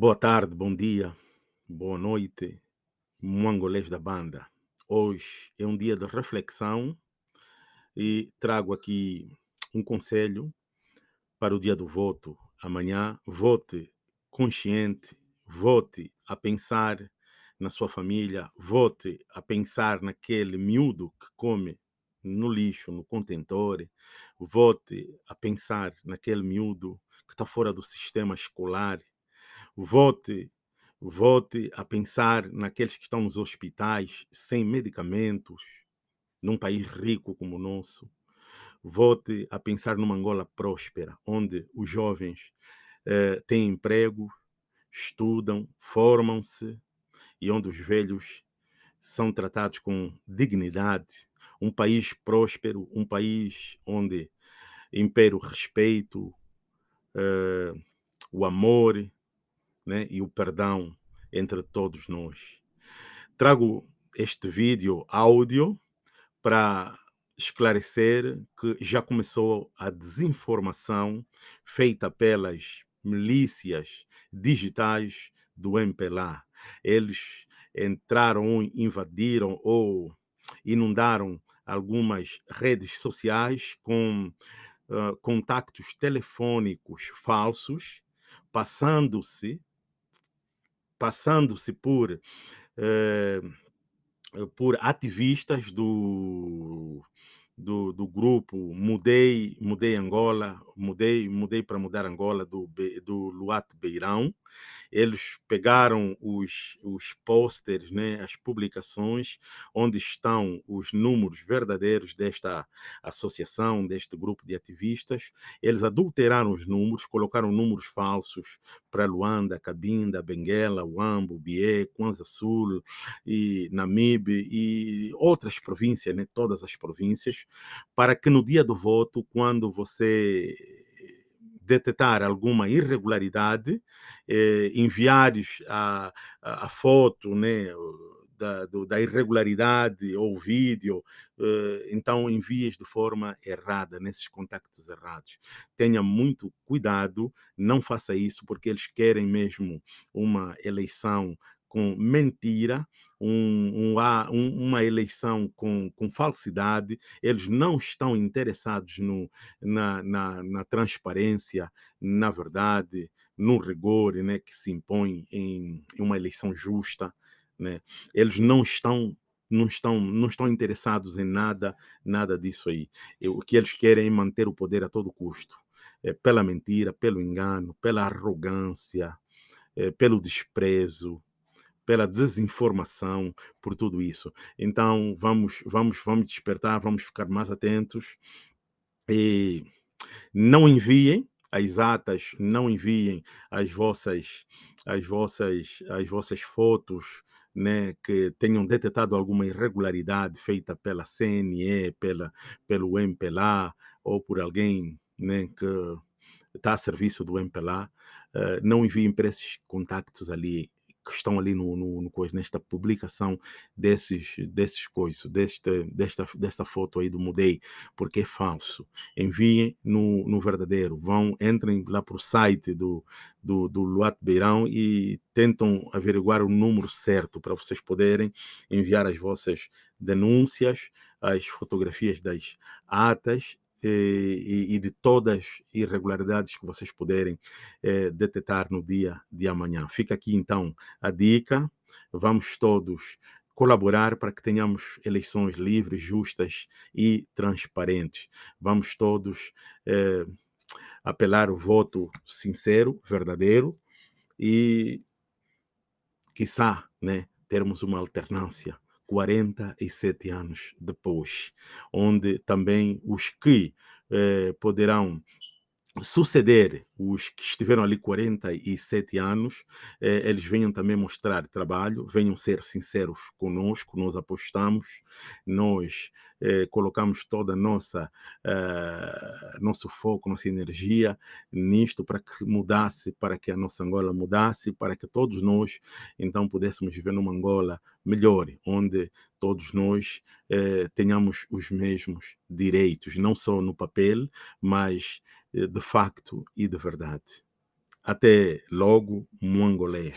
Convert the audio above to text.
Boa tarde, bom dia, boa noite, mongolês da banda. Hoje é um dia de reflexão e trago aqui um conselho para o dia do voto. Amanhã, vote consciente, vote a pensar na sua família, vote a pensar naquele miúdo que come no lixo, no contentor, vote a pensar naquele miúdo que está fora do sistema escolar, vote volte a pensar naqueles que estão nos hospitais sem medicamentos, num país rico como o nosso. Volte a pensar numa Angola próspera, onde os jovens eh, têm emprego, estudam, formam-se e onde os velhos são tratados com dignidade. Um país próspero, um país onde impera o respeito, eh, o amor, né, e o perdão entre todos nós. Trago este vídeo áudio para esclarecer que já começou a desinformação feita pelas milícias digitais do MPLA. Eles entraram, invadiram ou inundaram algumas redes sociais com uh, contactos telefônicos falsos, passando-se passando-se por, eh, por ativistas do, do, do, grupo Mudei, Mudei Angola, Mudei, Mudei para Mudar Angola, do, do Luat Beirão, eles pegaram os, os posters, né, as publicações, onde estão os números verdadeiros desta associação, deste grupo de ativistas. Eles adulteraram os números, colocaram números falsos para Luanda, Cabinda, Benguela, Uambo, Bié, Kwanza Sul, e Namibe e outras províncias, né, todas as províncias, para que no dia do voto, quando você detectar alguma irregularidade, eh, enviares a, a, a, foto né, da, do, da irregularidade ou vídeo, eh, então envies de forma errada, nesses contactos errados. Tenha muito cuidado, não faça isso, porque eles querem mesmo uma eleição com mentira, um, um, uma eleição com, com, falsidade, eles não estão interessados no, na, na, na, transparência, na verdade, no rigor né, que se impõe em, em uma eleição justa. Né? Eles não estão não estão, não estão interessados em nada, nada disso aí. O que eles querem é manter o poder a todo custo. É, pela mentira, pelo engano, pela arrogância, é, pelo desprezo, pela desinformação, por tudo isso. Então vamos, vamos, vamos despertar, vamos ficar mais atentos e não enviem as atas, não enviem as vossas, as vossas, as vossas fotos, né, que tenham detectado alguma irregularidade feita pela CNE, pela, pelo MPLA ou por alguém, né, que está a serviço do MPLA, uh, não enviem para esses contactos ali que estão ali no, no, no nesta publicação desses, desses coisas, desta, desta, desta foto aí do Mudei, porque é falso. Enviem no, no verdadeiro. Vão, entrem lá para o site do, do, do Luat Beirão e tentam averiguar o número certo para vocês poderem enviar as vossas denúncias, as fotografias das atas e, e, de todas as irregularidades que vocês puderem eh, detectar no dia de amanhã. Fica aqui então a dica. Vamos todos colaborar para que tenhamos eleições livres, justas e transparentes. Vamos todos eh, apelar o voto sincero, verdadeiro e, quiçá, né, termos uma alternância 47 anos depois, onde também os que eh, poderão suceder os que estiveram ali 47 anos, eh, eles venham também mostrar trabalho, venham ser sinceros conosco, nós apostamos, nós eh, colocamos toda a nossa eh, nosso foco, nossa energia nisto para que mudasse, para que a nossa Angola mudasse, para que todos nós então pudéssemos viver numa Angola melhor, onde todos nós eh, tenhamos os mesmos direitos, não só no papel, mas eh, de facto e de verdade. Até logo, Muangolé.